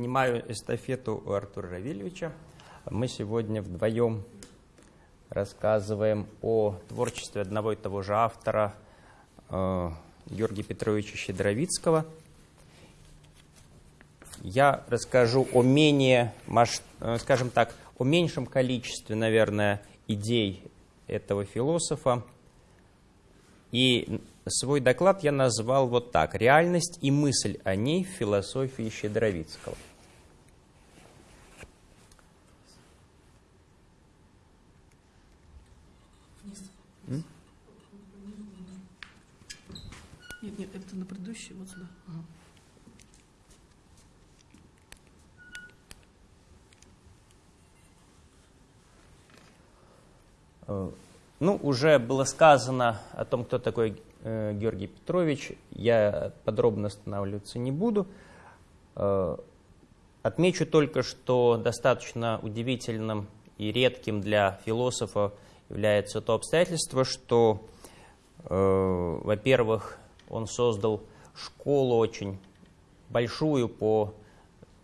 Перенимаю эстафету у Артура Равильевича. Мы сегодня вдвоем рассказываем о творчестве одного и того же автора э, Георгия Петровича Щедровицкого. Я расскажу о менее, э, скажем так, о меньшем количестве, наверное, идей этого философа. И Свой доклад я назвал вот так «Реальность и мысль о ней в философии Щедровицкого». Нет, нет, это на предыдущий, вот сюда. Ага. Э, ну, уже было сказано о том, кто такой Э, Георгий Петрович. Я подробно останавливаться не буду. Э, отмечу только, что достаточно удивительным и редким для философа является то обстоятельство, что, во-первых, он создал школу очень большую по,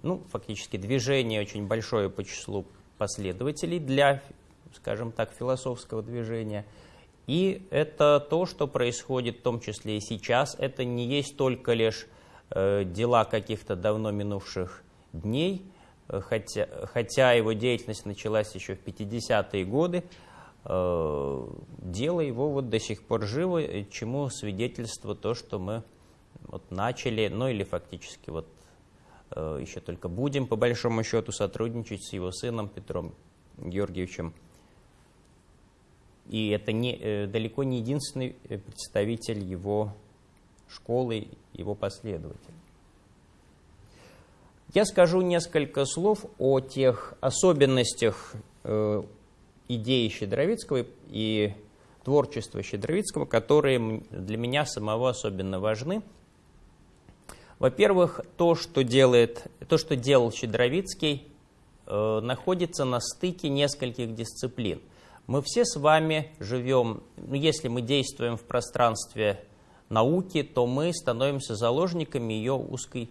ну, фактически движение очень большое по числу последователей для, скажем так, философского движения – и это то, что происходит в том числе и сейчас. Это не есть только лишь э, дела каких-то давно минувших дней, э, хотя, хотя его деятельность началась еще в 50-е годы. Э, дело его вот до сих пор живо, чему свидетельство то, что мы вот начали, ну или фактически вот э, еще только будем по большому счету сотрудничать с его сыном Петром Георгиевичем и это не, э, далеко не единственный представитель его школы, его последователь. Я скажу несколько слов о тех особенностях идеи Щедровицкого и творчества Щедровицкого, которые для меня самого особенно важны. Во-первых, то, что, делает, то, что делал Щедровицкий, э, находится на стыке нескольких дисциплин – мы все с вами живем, ну, если мы действуем в пространстве науки, то мы становимся заложниками ее узкой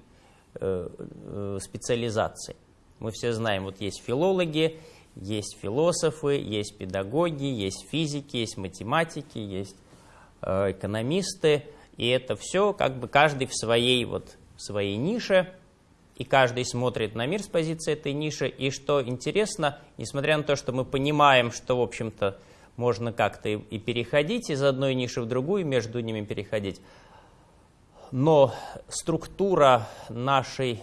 э, э, специализации. Мы все знаем, вот есть филологи, есть философы, есть педагоги, есть физики, есть математики, есть э, экономисты, и это все как бы каждый в своей вот в своей нише – и каждый смотрит на мир с позиции этой ниши. И что интересно, несмотря на то, что мы понимаем, что, в общем-то, можно как-то и переходить из одной ниши в другую, между ними переходить, но структура нашей,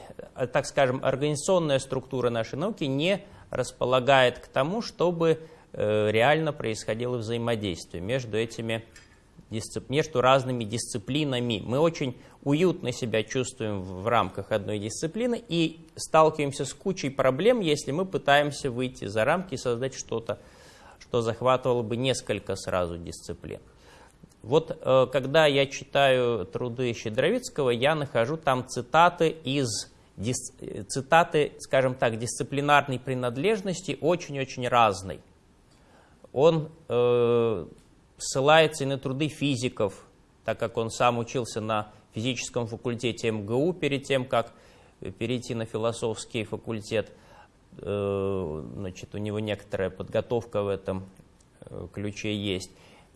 так скажем, организационная структура нашей науки не располагает к тому, чтобы э, реально происходило взаимодействие между этими между разными дисциплинами. Мы очень уютно себя чувствуем в рамках одной дисциплины и сталкиваемся с кучей проблем, если мы пытаемся выйти за рамки и создать что-то, что захватывало бы несколько сразу дисциплин. Вот э, когда я читаю труды Щедровицкого, я нахожу там цитаты из цитаты, скажем так, дисциплинарной принадлежности очень-очень разной. Он э, ссылается и на труды физиков, так как он сам учился на физическом факультете МГУ перед тем, как перейти на философский факультет. Э, значит, у него некоторая подготовка в этом э, ключе есть.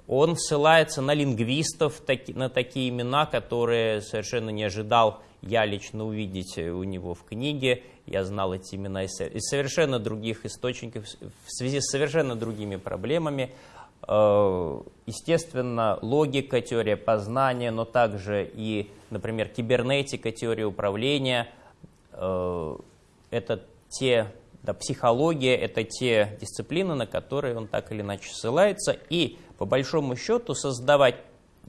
Он ссылается на лингвистов, на такие имена, которые совершенно не ожидал я лично увидеть у него в книге. Я знал эти имена из совершенно других источников, в связи с совершенно другими проблемами. Э, естественно, логика, теория познания, но также и, например, кибернетика, теория управления. Э, это те, да, психология, это те дисциплины, на которые он так или иначе ссылается. И, по большому счету, создавать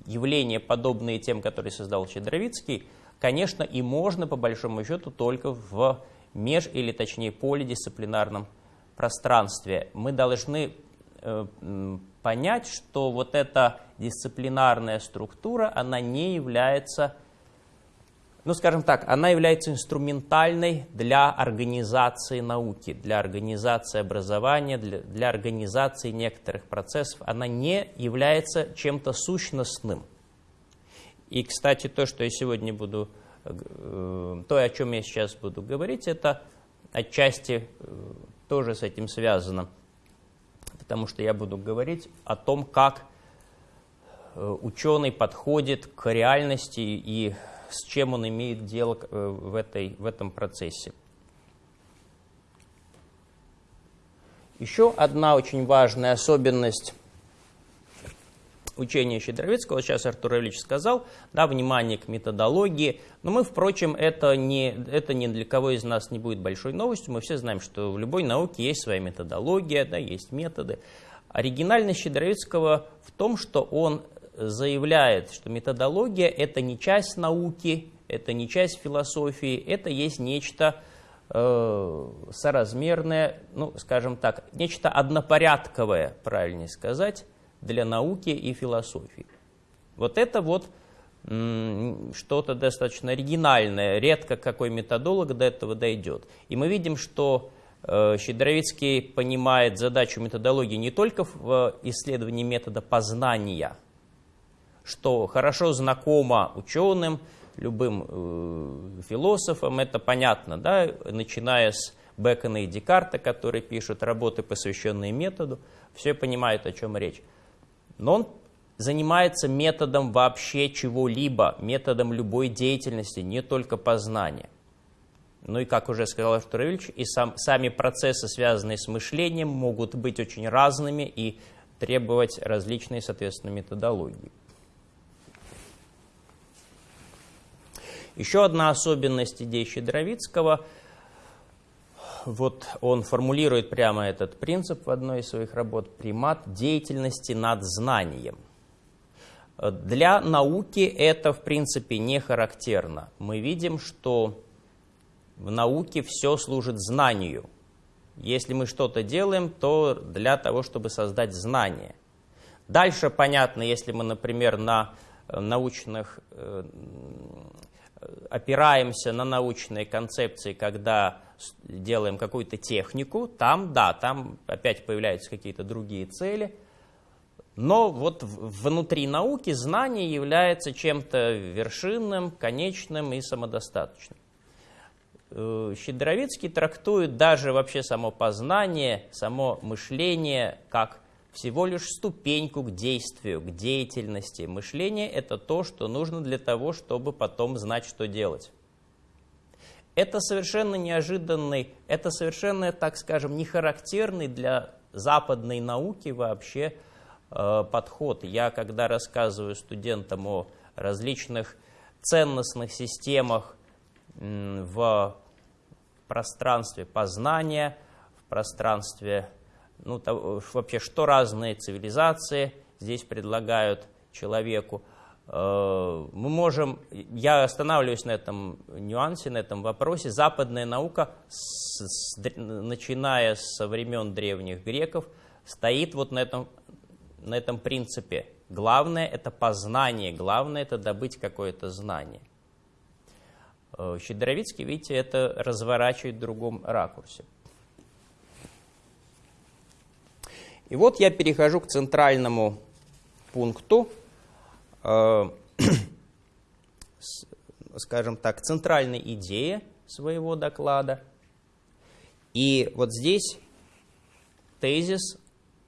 явления, подобные тем, которые создал Щедровицкий, конечно, и можно, по большому счету, только в меж- или, точнее, полидисциплинарном пространстве. Мы должны э, понять, что вот эта дисциплинарная структура, она не является, ну скажем так, она является инструментальной для организации науки, для организации образования, для, для организации некоторых процессов. Она не является чем-то сущностным. И, кстати, то, что я сегодня буду то, о чем я сейчас буду говорить, это отчасти тоже с этим связано, потому что я буду говорить о том, как ученый подходит к реальности и с чем он имеет дело в, этой, в этом процессе. Еще одна очень важная особенность учения Щедровицкого, сейчас Артур Ильич сказал, да, внимание к методологии. Но мы, впрочем, это, не, это ни для кого из нас не будет большой новостью. Мы все знаем, что в любой науке есть своя методология, да, есть методы. Оригинальность Щедровицкого в том, что он заявляет, что методология – это не часть науки, это не часть философии, это есть нечто э, соразмерное, ну, скажем так, нечто однопорядковое, правильнее сказать, для науки и философии. Вот это вот что-то достаточно оригинальное, редко какой методолог до этого дойдет. И мы видим, что э, Щедровицкий понимает задачу методологии не только в исследовании метода познания, что хорошо знакомо ученым, любым э, философам, это понятно, да, начиная с Бекона и Декарта, которые пишут работы, посвященные методу, все понимают, о чем речь но он занимается методом вообще чего-либо, методом любой деятельности, не только познания. Ну и, как уже сказал Артур Ильич, и сам, сами процессы, связанные с мышлением, могут быть очень разными и требовать различной, соответственно, методологии. Еще одна особенность идей Щедровицкого – вот он формулирует прямо этот принцип в одной из своих работ «примат деятельности над знанием». Для науки это, в принципе, не характерно. Мы видим, что в науке все служит знанию. Если мы что-то делаем, то для того, чтобы создать знание. Дальше понятно, если мы, например, на научных э, опираемся на научные концепции, когда делаем какую-то технику, там, да, там опять появляются какие-то другие цели. Но вот внутри науки знание является чем-то вершинным, конечным и самодостаточным. Э, Щедровицкий трактует даже вообще само познание, само мышление как всего лишь ступеньку к действию, к деятельности. Мышление – это то, что нужно для того, чтобы потом знать, что делать. Это совершенно неожиданный, это совершенно, так скажем, не характерный для западной науки вообще э, подход. Я, когда рассказываю студентам о различных ценностных системах э, в пространстве познания, в пространстве, ну, то, вообще, что разные цивилизации здесь предлагают человеку – мы можем, я останавливаюсь на этом нюансе, на этом вопросе. Западная наука, с, с, начиная со времен древних греков, стоит вот на этом, на этом принципе. Главное – это познание, главное – это добыть какое-то знание. Э, Щедровицкий, видите, это разворачивает в другом ракурсе. И вот я перехожу к центральному пункту – Э, скажем так, центральной идее своего доклада. И вот здесь тезис,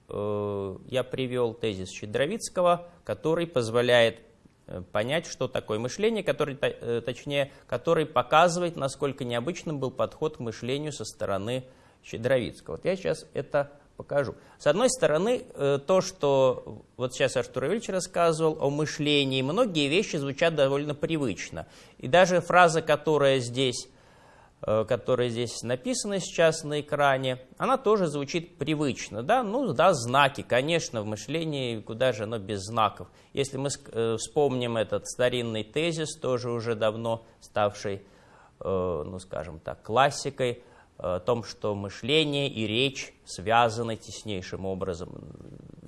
э, я привел тезис Щедровицкого, который позволяет э, понять, что такое мышление, который, точнее, который показывает, насколько необычным был подход к мышлению со стороны Щедровицкого. Вот я сейчас это покажу. С одной стороны, э, то, что вот сейчас Артур Ильич рассказывал о мышлении, многие вещи звучат довольно привычно. И даже фраза, которая здесь, э, которая здесь написана сейчас на экране, она тоже звучит привычно. Да? Ну да, знаки, конечно, в мышлении, куда же оно без знаков. Если мы э, вспомним этот старинный тезис, тоже уже давно ставший, ну скажем так, классикой, о том, что мышление и речь связаны теснейшим образом.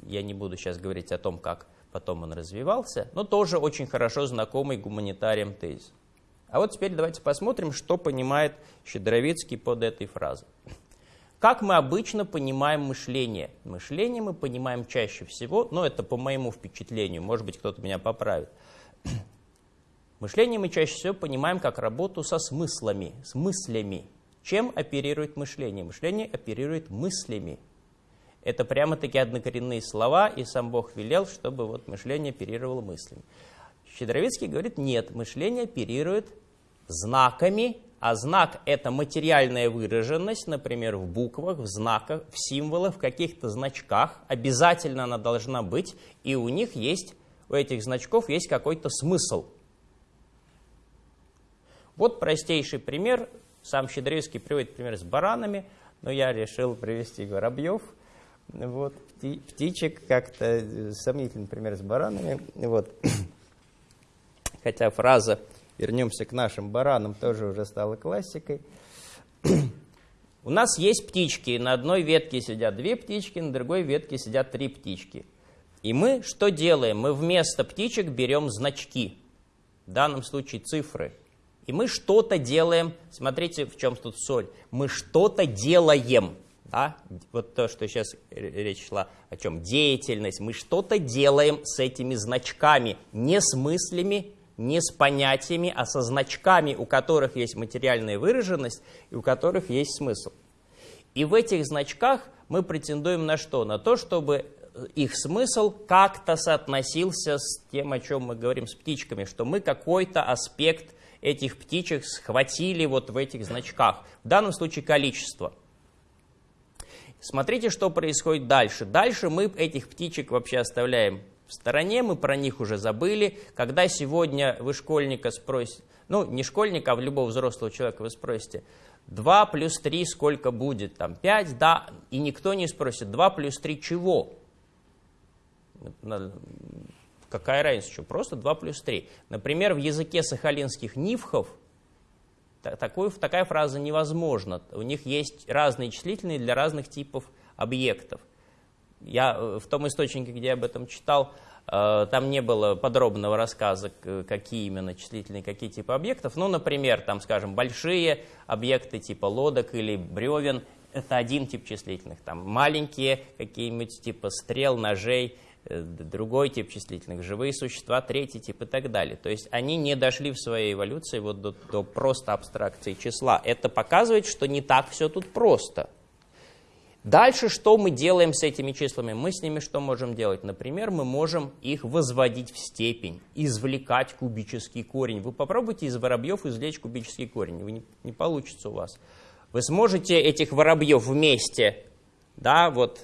Я не буду сейчас говорить о том, как потом он развивался, но тоже очень хорошо знакомый гуманитариям тезис. А вот теперь давайте посмотрим, что понимает Щедровицкий под этой фразой. Как мы обычно понимаем мышление? Мышление мы понимаем чаще всего, но это по моему впечатлению, может быть, кто-то меня поправит. Мышление мы чаще всего понимаем как работу со смыслами, с мыслями. Чем оперирует мышление? Мышление оперирует мыслями. Это прямо-таки однокоренные слова, и сам Бог велел, чтобы вот мышление оперировало мыслями. Щедровицкий говорит, нет, мышление оперирует знаками, а знак – это материальная выраженность, например, в буквах, в знаках, в символах, в каких-то значках. Обязательно она должна быть, и у них есть, у этих значков есть какой-то смысл. Вот простейший пример. Сам Щедровицкий приводит пример с баранами, но я решил привести воробьев. Вот, птичек как-то сомнительный пример с баранами. Вот. Хотя фраза вернемся к нашим баранам, тоже уже стала классикой. У нас есть птички, на одной ветке сидят две птички, на другой ветке сидят три птички. И мы что делаем? Мы вместо птичек берем значки, в данном случае цифры. И мы что-то делаем, смотрите, в чем тут соль. Мы что-то делаем, да? вот то, что сейчас речь шла о чем, деятельность. Мы что-то делаем с этими значками, не с мыслями, не с понятиями, а со значками, у которых есть материальная выраженность и у которых есть смысл. И в этих значках мы претендуем на что? На то, чтобы их смысл как-то соотносился с тем, о чем мы говорим с птичками, что мы какой-то аспект этих птичек схватили вот в этих значках. В данном случае количество. Смотрите, что происходит дальше. Дальше мы этих птичек вообще оставляем в стороне, мы про них уже забыли. Когда сегодня вы школьника спросите, ну, не школьника, а любого взрослого человека вы спросите, 2 плюс 3 сколько будет? Там 5, да, и никто не спросит, 2 плюс 3 чего? Какая разница, что? Просто 2 плюс 3. Например, в языке сахалинских нивхов такой, такая фраза невозможна. У них есть разные числительные для разных типов объектов. Я э, в том источнике, где я об этом читал, э, там не было подробного рассказа, какие именно числительные, какие типы объектов. Ну, например, там, скажем, большие объекты типа лодок или бревен – это один тип числительных. Там маленькие какие-нибудь типа стрел, ножей другой тип числительных, живые существа, третий тип и так далее. То есть они не дошли в своей эволюции вот до, до просто абстракции числа. Это показывает, что не так все тут просто – Дальше что мы делаем с этими числами? Мы с ними что можем делать? Например, мы можем их возводить в степень, извлекать кубический корень. Вы попробуйте из воробьев извлечь кубический корень, не, не получится у вас. Вы сможете этих воробьев вместе, да, вот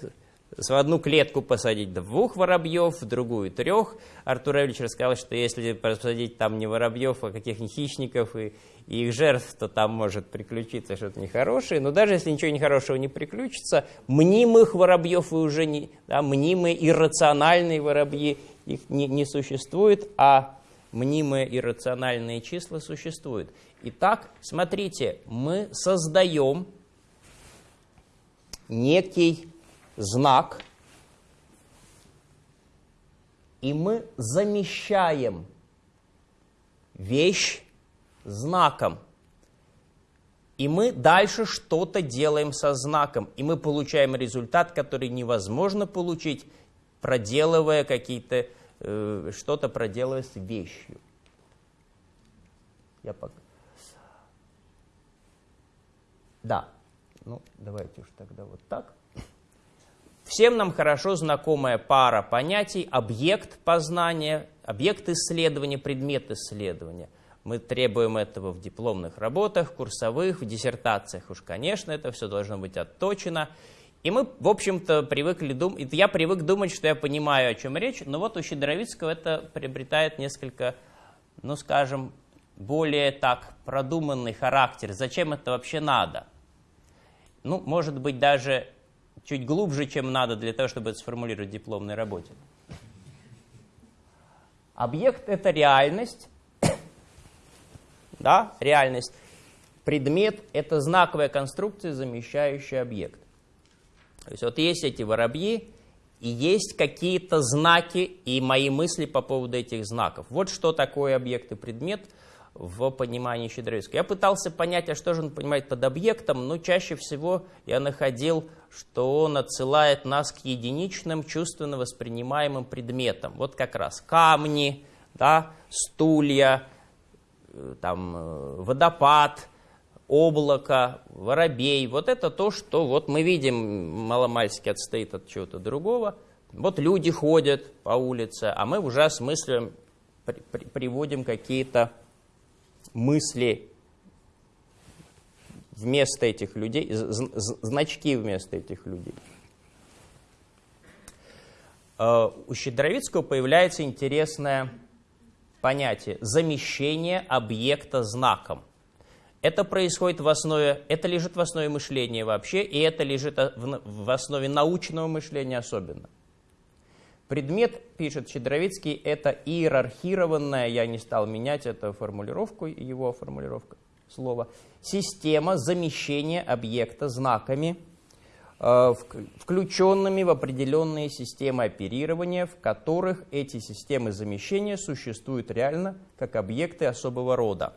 в одну клетку посадить двух воробьев, в другую трех. Артур Равильевич рассказал, что если посадить там не воробьев, а каких-нибудь хищников и, и их жертв, то там может приключиться что-то нехорошее. Но даже если ничего нехорошего не приключится, мнимых воробьев и уже не, да, мнимые иррациональные воробьи, их не, не существует, а мнимые иррациональные числа существуют. Итак, смотрите, мы создаем некий знак, и мы замещаем вещь знаком. И мы дальше что-то делаем со знаком, и мы получаем результат, который невозможно получить, проделывая какие-то, э, что-то проделывая с вещью. Я пока... Да, ну давайте уж тогда вот так. Всем нам хорошо знакомая пара понятий объект познания, объект исследования, предмет исследования. Мы требуем этого в дипломных работах, курсовых, в диссертациях. Уж, конечно, это все должно быть отточено. И мы, в общем-то, привыкли думать, я привык думать, что я понимаю, о чем речь, но вот у Щедровицкого это приобретает несколько, ну, скажем, более так продуманный характер. Зачем это вообще надо? Ну, может быть, даже чуть глубже, чем надо для того, чтобы это сформулировать в дипломной работе. Объект – это реальность, да, реальность. Предмет – это знаковая конструкция, замещающая объект. То есть вот есть эти воробьи, и есть какие-то знаки и мои мысли по поводу этих знаков. Вот что такое объект и предмет – в понимании Щедровицкого. Я пытался понять, а что же он понимает под объектом, но чаще всего я находил, что он отсылает нас к единичным чувственно воспринимаемым предметам. Вот как раз камни, да, стулья, э, там, э, водопад, облако, воробей. Вот это то, что вот мы видим, маломальски отстоит от чего-то другого. Вот люди ходят по улице, а мы уже осмысливаем, при, при, приводим какие-то мысли вместо этих людей, значки вместо этих людей. Э, у Щедровицкого появляется интересное понятие замещение объекта знаком. Это происходит в основе, это лежит в основе мышления вообще, и это лежит в основе научного мышления особенно. Предмет, пишет Щедровицкий, это иерархированная, я не стал менять эту формулировку, его формулировка слова, система замещения объекта знаками, э, включенными в определенные системы оперирования, в которых эти системы замещения существуют реально как объекты особого рода.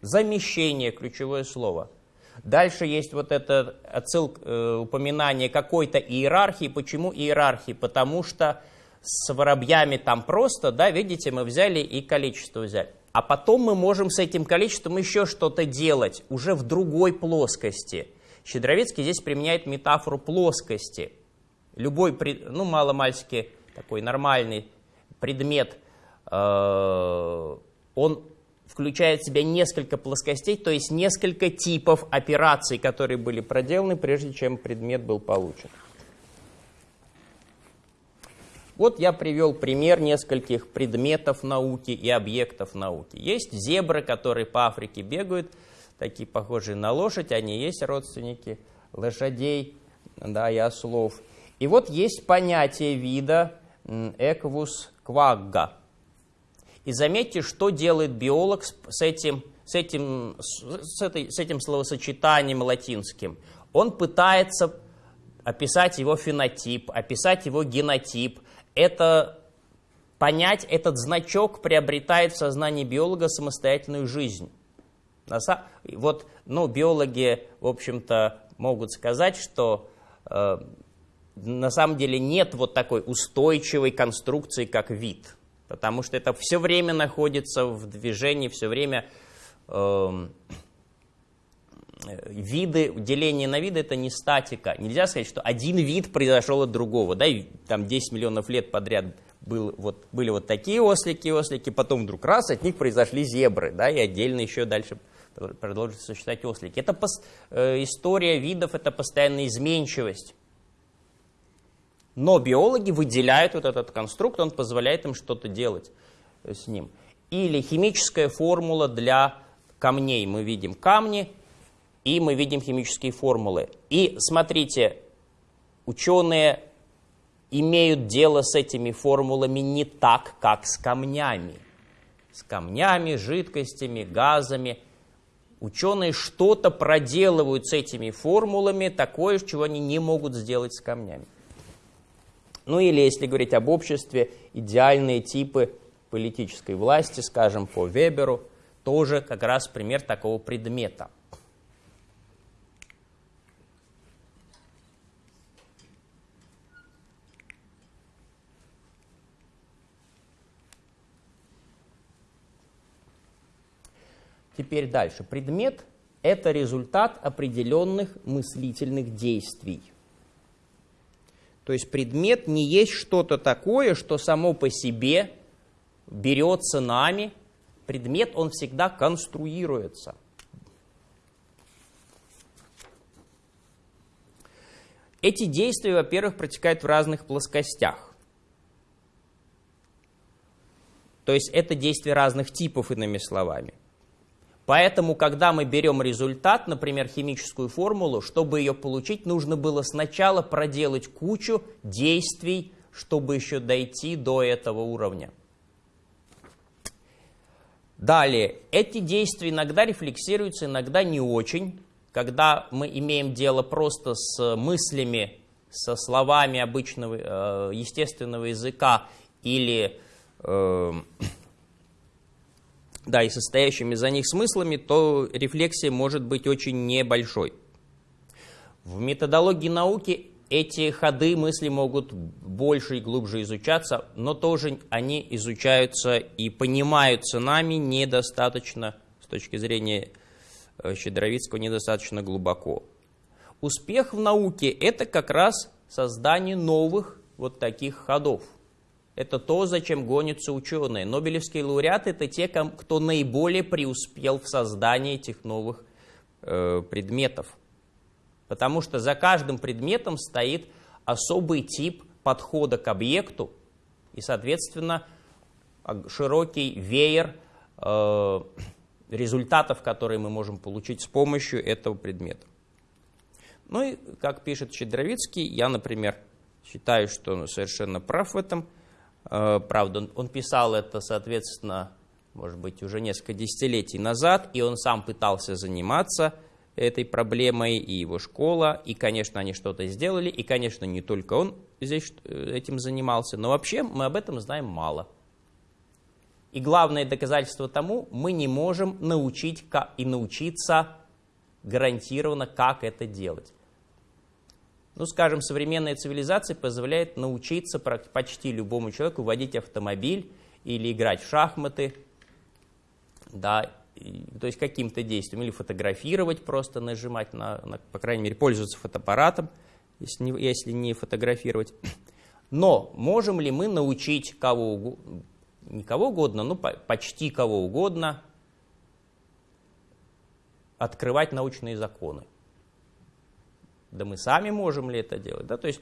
Замещение – ключевое слово – Дальше есть вот это отсылка, э, упоминание какой-то иерархии. Почему иерархии? Потому что с воробьями там просто, да, видите, мы взяли и количество взяли. А потом мы можем с этим количеством еще что-то делать, уже в другой плоскости. Щедровицкий здесь применяет метафору плоскости. Любой, ну, маломальски такой нормальный предмет, э, он включает в себя несколько плоскостей, то есть несколько типов операций, которые были проделаны, прежде чем предмет был получен. Вот я привел пример нескольких предметов науки и объектов науки. Есть зебры, которые по Африке бегают, такие похожие на лошадь, они есть родственники лошадей да, и ослов. И вот есть понятие вида эквус квагга. И заметьте, что делает биолог с этим, с этим, с этой, с этим словосочетанием латинским. Он пытается описать его фенотип, описать его генотип. Это понять, этот значок приобретает в сознании биолога самостоятельную жизнь. Вот, ну, биологи, в общем-то, могут сказать, что э, на самом деле нет вот такой устойчивой конструкции, как вид потому что это все время находится в движении, все время э, виды, деление на виды это не статика. Нельзя сказать, что один вид произошел от другого, да, и там 10 миллионов лет подряд был, вот, были вот такие ослики, ослики, потом вдруг раз от них произошли зебры, да, и отдельно еще дальше продолжат существовать ослики. Это пос, э, история видов, это постоянная изменчивость. Но биологи выделяют вот этот конструкт, он позволяет им что-то делать с ним. Или химическая формула для камней. Мы видим камни, и мы видим химические формулы. И смотрите, ученые имеют дело с этими формулами не так, как с камнями. С камнями, жидкостями, газами. Ученые что-то проделывают с этими формулами, такое, чего они не могут сделать с камнями. Ну или, если говорить об обществе, идеальные типы политической власти, скажем, по Веберу, тоже как раз пример такого предмета. Теперь дальше. Предмет – это результат определенных мыслительных действий – то есть предмет не есть что-то такое, что само по себе берется нами. Предмет, он всегда конструируется. Эти действия, во-первых, протекают в разных плоскостях. То есть это действия разных типов, иными словами. Поэтому, когда мы берем результат, например, химическую формулу, чтобы ее получить, нужно было сначала проделать кучу действий, чтобы еще дойти до этого уровня. Далее, эти действия иногда рефлексируются, иногда не очень. Когда мы имеем дело просто с мыслями, со словами обычного э, естественного языка или э, да, и состоящими за них смыслами, то рефлексия может быть очень небольшой. В методологии науки эти ходы мысли могут больше и глубже изучаться, но тоже они изучаются и понимаются нами недостаточно, с точки зрения э, Щедровицкого, недостаточно глубоко. Успех в науке – это как раз создание новых вот таких ходов. Это то, зачем гонятся ученые. Нобелевские лауреаты – это те, кто наиболее преуспел в создании этих новых э, предметов. Потому что за каждым предметом стоит особый тип подхода к объекту и, соответственно, широкий веер э, результатов, которые мы можем получить с помощью этого предмета. Ну и, как пишет Щедровицкий, я, например, считаю, что он совершенно прав в этом. Э, правда, он, писал это, соответственно, может быть, уже несколько десятилетий назад, и он сам пытался заниматься этой проблемой, и его школа, и, конечно, они что-то сделали, и, конечно, не только он здесь э, этим занимался, но вообще мы об этом знаем мало. И главное доказательство тому, мы не можем научить и научиться гарантированно, как это делать. Ну, скажем, современная цивилизация позволяет научиться почти любому человеку водить автомобиль или играть в шахматы, да, то есть каким-то действием, или фотографировать, просто нажимать на, на по крайней мере, пользоваться фотоаппаратом, если не, если не фотографировать. Но можем ли мы научить кого угодно, не кого угодно, но почти кого угодно открывать научные законы? Да мы сами можем ли это делать? Да? То есть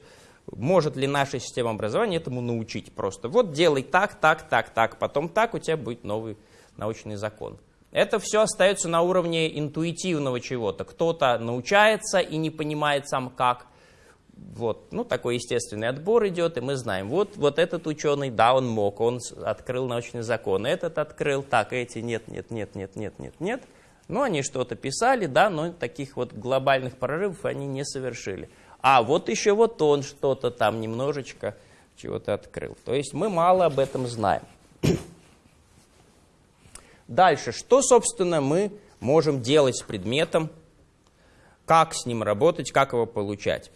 может ли наша система образования этому научить просто? Вот делай так, так, так, так, потом так, у тебя будет новый научный закон. Это все остается на уровне интуитивного чего-то. Кто-то научается и не понимает сам как. Вот, ну, такой естественный отбор идет, и мы знаем, вот, вот этот ученый, да, он мог, он открыл научный закон, этот открыл, так, эти нет, нет, нет, нет, нет, нет, нет. Ну, они что-то писали, да, но таких вот глобальных прорывов они не совершили. А вот еще вот он что-то там немножечко чего-то открыл. То есть мы мало об этом знаем. Дальше, что, собственно, мы можем делать с предметом, как с ним работать, как его получать.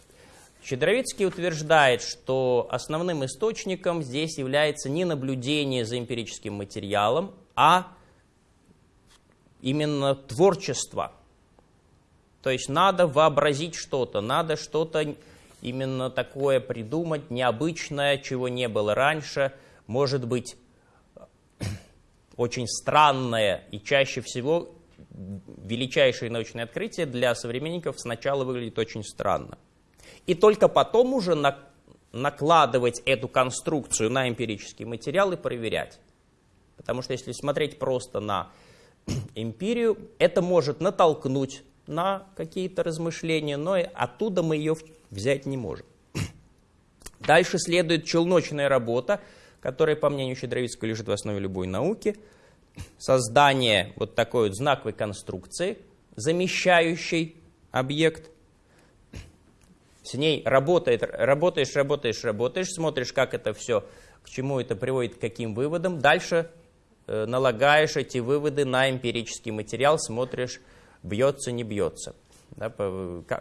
Щедровицкий утверждает, что основным источником здесь является не наблюдение за эмпирическим материалом, а именно творчество. То есть надо вообразить что-то, надо что-то именно такое придумать, необычное, чего не было раньше, может быть, очень странное и чаще всего величайшее научное открытие для современников сначала выглядит очень странно. И только потом уже на, накладывать эту конструкцию на эмпирический материал и проверять. Потому что если смотреть просто на эмпирию, это может натолкнуть на какие-то размышления, но оттуда мы ее взять не можем. Дальше следует челночная работа, которая, по мнению Щедровицкого, лежит в основе любой науки, создание вот такой вот знаковой конструкции, замещающей объект. С ней работает, работаешь, работаешь, работаешь, смотришь, как это все, к чему это приводит, к каким выводам. Дальше налагаешь эти выводы на эмпирический материал, смотришь, бьется, не бьется. Да,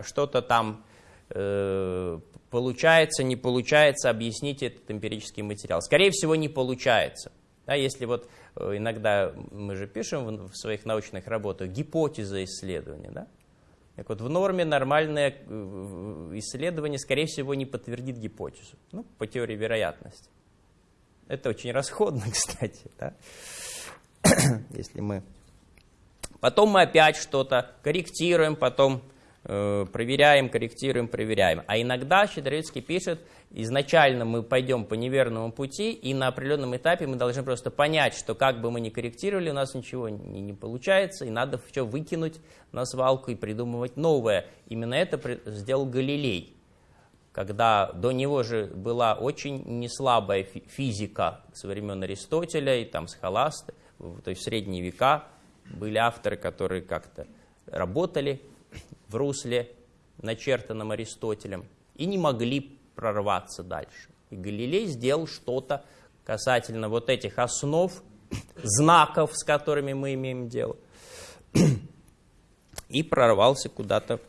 что-то там э, получается, не получается, объяснить этот эмпирический материал. Скорее всего, не получается. Да, если вот э, иногда мы же пишем в, в своих научных работах гипотеза исследования, да? Так вот, в норме нормальное э, исследование, скорее всего, не подтвердит гипотезу, ну, по теории вероятности. Это очень расходно, кстати, да? если мы... Потом мы опять что-то корректируем, потом Э, проверяем, корректируем, проверяем. А иногда Щедровицкий пишет, изначально мы пойдем по неверному пути, и на определенном этапе мы должны просто понять, что как бы мы ни корректировали, у нас ничего не, не получается, и надо все выкинуть на свалку и придумывать новое. Именно это сделал Галилей, когда до него же была очень неслабая физика со времен Аристотеля и там Схоласта, то есть в средние века были авторы, которые как-то работали в русле, начертанном Аристотелем, и не могли прорваться дальше. И Галилей сделал что-то касательно вот этих основ, знаков, с которыми мы имеем дело, и прорвался куда-то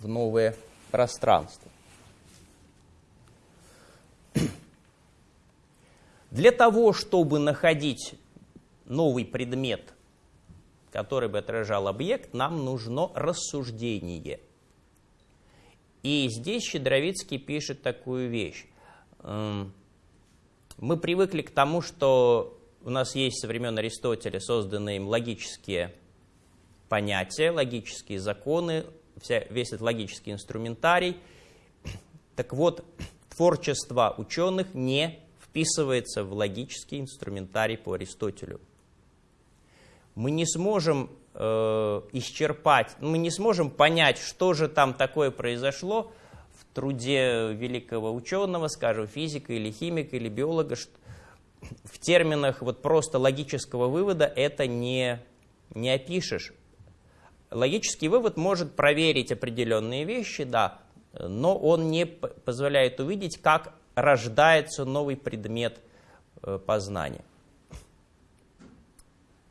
в новое пространство. Для того, чтобы находить новый предмет, который бы отражал объект, нам нужно рассуждение. И здесь Щедровицкий пишет такую вещь. Эм, мы привыкли к тому, что у нас есть со времен Аристотеля созданные им логические понятия, логические законы, вся, весь этот логический инструментарий. Так вот, творчество ученых не вписывается в логический инструментарий по Аристотелю. Мы не сможем э, исчерпать, мы не сможем понять, что же там такое произошло в труде великого ученого, скажем, физика или химика или биолога, в терминах вот просто логического вывода это не, не опишешь. Логический вывод может проверить определенные вещи, да, но он не позволяет увидеть, как рождается новый предмет э, познания.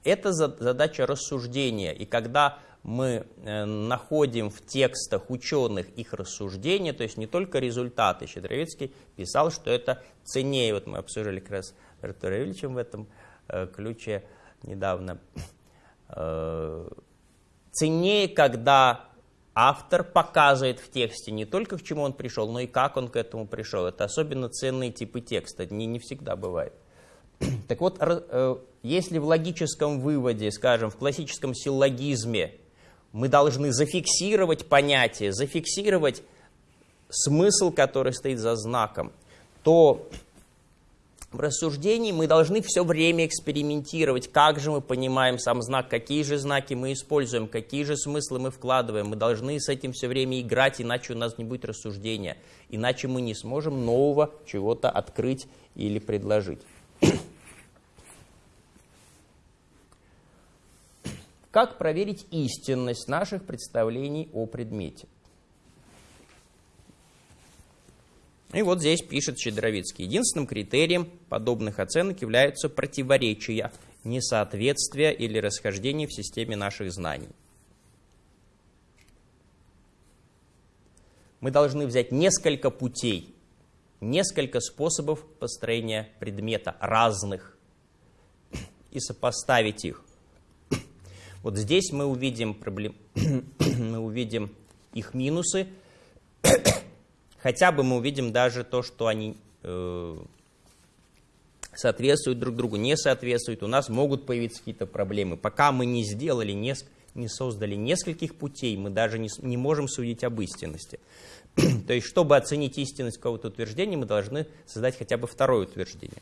Это задача рассуждения, и когда мы э, находим в текстах ученых их рассуждения, то есть не только результаты. Щедровицкий писал, что это ценнее. Вот мы обсуждали как раз с Артуром Ильичем в этом э, ключе недавно. Ценнее, когда автор показывает в тексте не только к чему он пришел, но и как он к этому пришел. Это особенно ценные типы текста, не, не всегда бывает. Так вот, э, если в логическом выводе, скажем, в классическом силлогизме мы должны зафиксировать понятие, зафиксировать смысл, который стоит за знаком, то в рассуждении мы должны все время экспериментировать, как же мы понимаем сам знак, какие же знаки мы используем, какие же смыслы мы вкладываем. Мы должны с этим все время играть, иначе у нас не будет рассуждения, иначе мы не сможем нового чего-то открыть или предложить. Как проверить истинность наших представлений о предмете? И вот здесь пишет Щедровицкий. Единственным критерием подобных оценок являются противоречия, несоответствия или расхождения в системе наших знаний. Мы должны взять несколько путей, несколько способов построения предмета, разных, и сопоставить их. Вот здесь мы увидим, проблем... мы увидим их минусы, хотя бы мы увидим даже то, что они э, соответствуют друг другу, не соответствуют, у нас могут появиться какие-то проблемы. Пока мы не сделали, не, не создали нескольких путей, мы даже не, не можем судить об истинности. То есть, чтобы оценить истинность какого-то утверждения, мы должны создать хотя бы второе утверждение.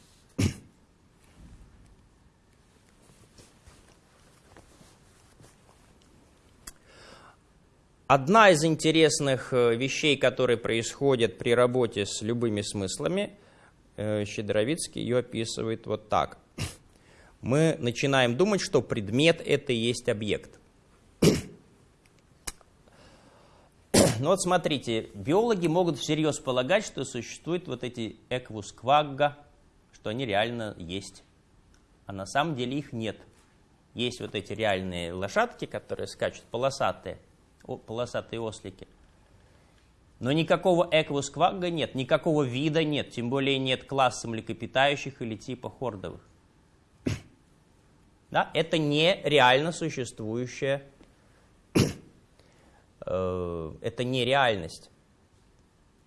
Одна из интересных э, вещей, которые происходят при работе с любыми смыслами, э, Щедровицкий ее описывает вот так. Мы начинаем думать, что предмет – это и есть объект. Ну вот смотрите, биологи могут всерьез полагать, что существуют вот эти эквус квагга, что они реально есть. А на самом деле их нет. Есть вот эти реальные лошадки, которые скачут, полосатые – полосатые ослики. Но никакого эквусквагга нет, никакого вида нет, тем более нет класса млекопитающих или типа хордовых. Да? Это не реально существующая, э, это не реальность.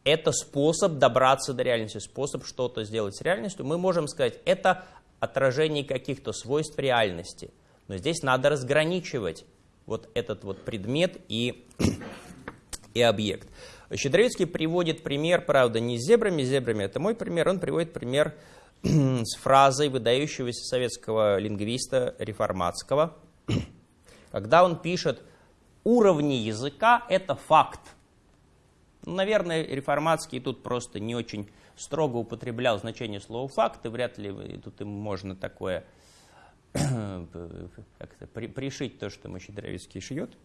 Это способ добраться до реальности, способ что-то сделать с реальностью. Мы можем сказать, это отражение каких-то свойств реальности. Но здесь надо разграничивать вот этот вот предмет и, и объект. Щедровицкий приводит пример, правда, не с зебрами, зебрами это мой пример, он приводит пример с фразой выдающегося советского лингвиста реформатского, когда он пишет «уровни языка – это факт». Наверное, реформатский тут просто не очень строго употреблял значение слова «факт», и вряд ли тут им можно такое как-то при, пришить то, что Мощедровицкий шьет,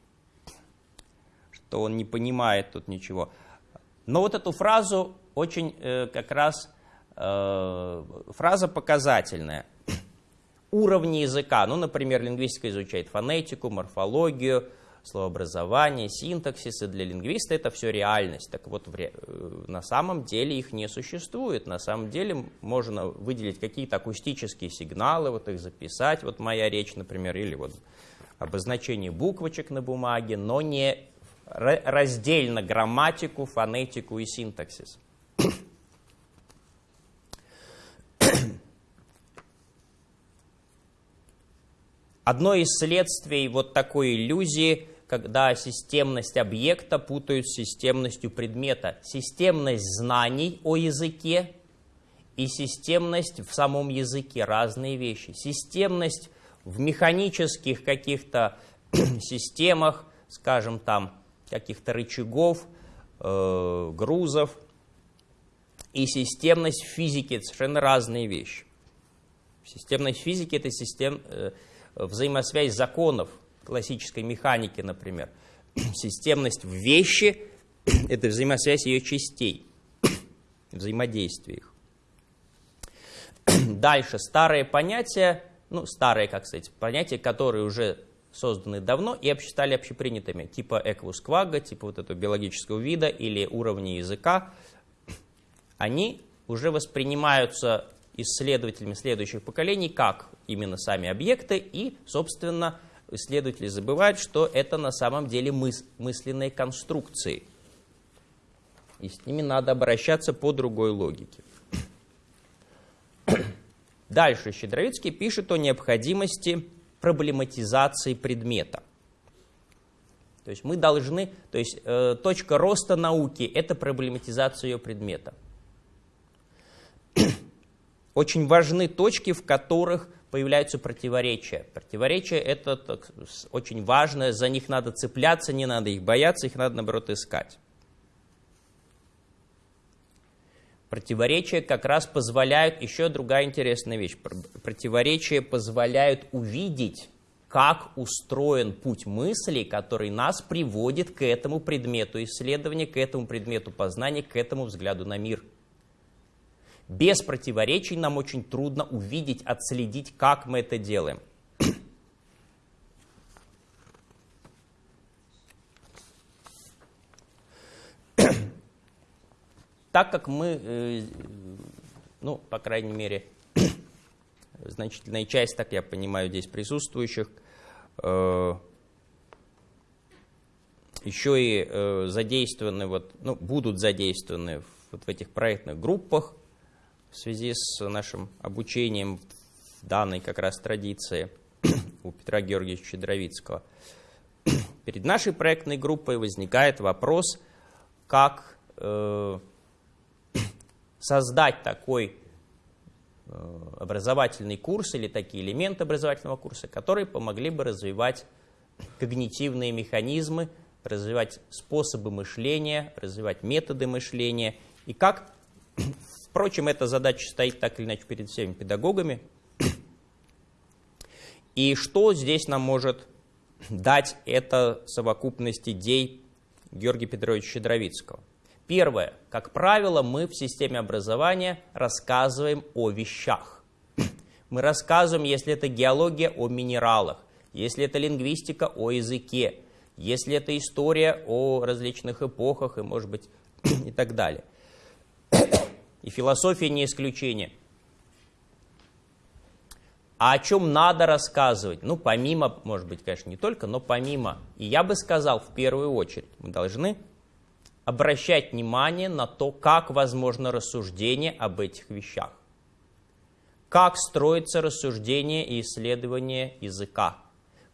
что он не понимает тут ничего. Но вот эту фразу очень э, как раз э, фраза показательная. Уровни языка, ну, например, лингвистика изучает фонетику, морфологию, словообразование, синтаксис, и для лингвиста это все реальность. Так вот. Э, на самом деле их не существует. На самом деле можно выделить какие-то акустические сигналы, вот их записать, вот моя речь, например, или вот обозначение буквочек на бумаге, но не раздельно грамматику, фонетику и синтаксис. Одно из следствий вот такой иллюзии, когда системность объекта путают с системностью предмета. Системность знаний о языке и системность в самом языке – разные вещи. Системность в механических каких-то системах, скажем там, каких-то рычагов, э, грузов, и системность в физике – это совершенно разные вещи. Системность физики – это систем, э, взаимосвязь законов классической механики, например. Системность в вещи – это взаимосвязь ее частей, взаимодействие их. Дальше старые понятия, ну старые, как сказать, понятия, которые уже созданы давно и стали общепринятыми, типа эквусквага, типа вот этого биологического вида или уровня языка, они уже воспринимаются исследователями следующих поколений как именно сами объекты, и, собственно, исследователи забывают, что это на самом деле мыс мысленные конструкции. И с ними надо обращаться по другой логике. Дальше Щедровицкий пишет о необходимости проблематизации предмета. То есть мы должны, то есть э, точка роста науки – это проблематизация ее предмета. Очень важны точки, в которых появляются противоречия. Противоречия – это так, очень важно, за них надо цепляться, не надо их бояться, их надо, наоборот, искать. Противоречия как раз позволяют, еще другая интересная вещь, противоречия позволяют увидеть, как устроен путь мысли, который нас приводит к этому предмету исследования, к этому предмету познания, к этому взгляду на мир – без противоречий нам очень трудно увидеть, отследить, как мы это делаем. Так как мы, э, ну, по крайней мере, значительная часть, так я понимаю, здесь присутствующих, э, еще и э, задействованы, вот, ну, будут задействованы вот в этих проектных группах, в связи с нашим обучением в данной как раз традиции у Петра Георгиевича Щедровицкого. Перед нашей проектной группой возникает вопрос, как э, создать такой э, образовательный курс или такие элементы образовательного курса, которые помогли бы развивать когнитивные механизмы, развивать способы мышления, развивать методы мышления, и как Впрочем, эта задача стоит так или иначе перед всеми педагогами. И что здесь нам может дать эта совокупность идей Георгия Петровича Щедровицкого? Первое. Как правило, мы в системе образования рассказываем о вещах. Мы рассказываем, если это геология, о минералах, если это лингвистика, о языке, если это история о различных эпохах и, может быть, и так далее. И философия не исключение. А о чем надо рассказывать? Ну, помимо, может быть, конечно, не только, но помимо. И я бы сказал, в первую очередь, мы должны обращать внимание на то, как возможно рассуждение об этих вещах. Как строится рассуждение и исследование языка.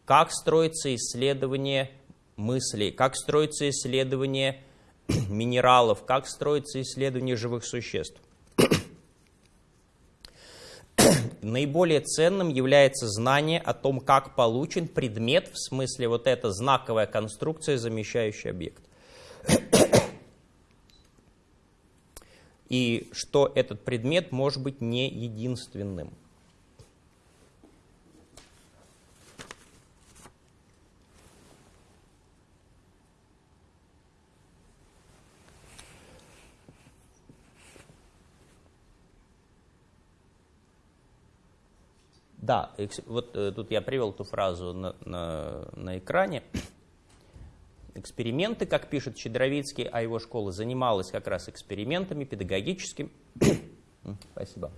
Как строится исследование мыслей. Как строится исследование минералов, как строится исследование живых существ. Наиболее ценным является знание о том, как получен предмет, в смысле вот эта знаковая конструкция, замещающая объект. И что этот предмет может быть не единственным. Да, вот э, тут я привел ту фразу на, на, на экране. эксперименты, как пишет Щедровицкий, а его школа занималась как раз экспериментами педагогическими. Спасибо.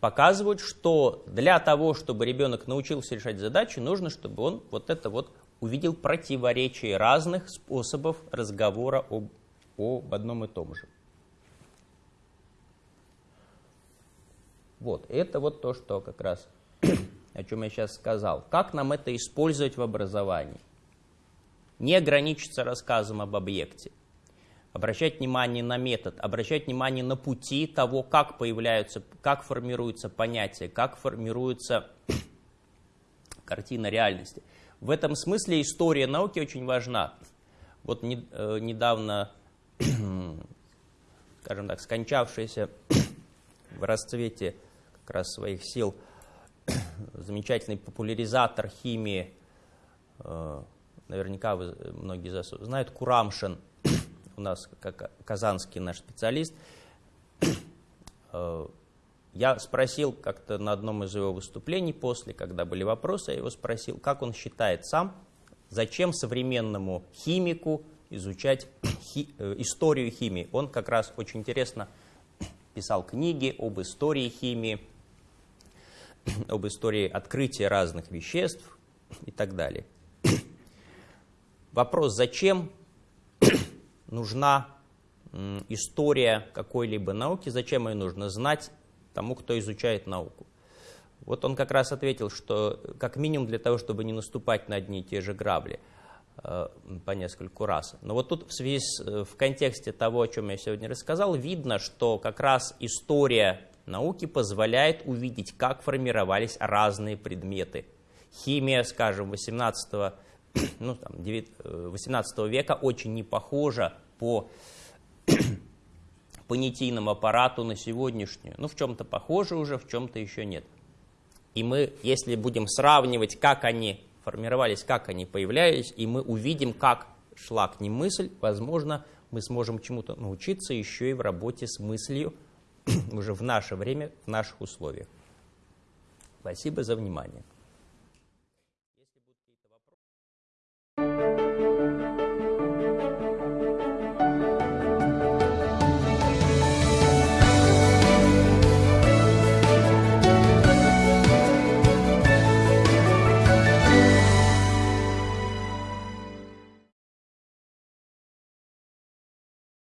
показывают, что для того, чтобы ребенок научился решать задачи, нужно, чтобы он вот это вот увидел противоречие разных способов разговора об, об одном и том же. Вот, это вот то, что как раз, о чем я сейчас сказал. Как нам это использовать в образовании? Не ограничиться рассказом об объекте обращать внимание на метод, обращать внимание на пути того, как появляются, как формируются понятия, как формируется картина реальности. В этом смысле история науки очень важна. Вот не, э, недавно, скажем так, скончавшийся в расцвете как раз своих сил замечательный популяризатор химии, э, наверняка вы многие знают, Курамшин – у нас как казанский наш специалист, э, я спросил как-то на одном из его выступлений после, когда были вопросы, я его спросил, как он считает сам, зачем современному химику изучать хи, э, историю химии. Он как раз очень интересно писал книги об истории химии, об истории открытия разных веществ и так далее. Вопрос, зачем нужна история какой-либо науки, зачем ее нужно знать тому, кто изучает науку. Вот он как раз ответил, что как минимум для того, чтобы не наступать на одни и те же грабли э, по нескольку раз. Но вот тут в связи с, э, в контексте того, о чем я сегодня рассказал, видно, что как раз история науки позволяет увидеть, как формировались разные предметы. Химия, скажем, 18 ну, там, 18 э, века очень не похожа по понятийному аппарату на сегодняшнюю. Ну, в чем-то похоже уже, в чем-то еще нет. И мы, если будем сравнивать, как они формировались, как они появлялись, и мы увидим, как шла к ним мысль, возможно, мы сможем чему-то научиться еще и в работе с мыслью уже в наше время, в наших условиях. Спасибо за внимание.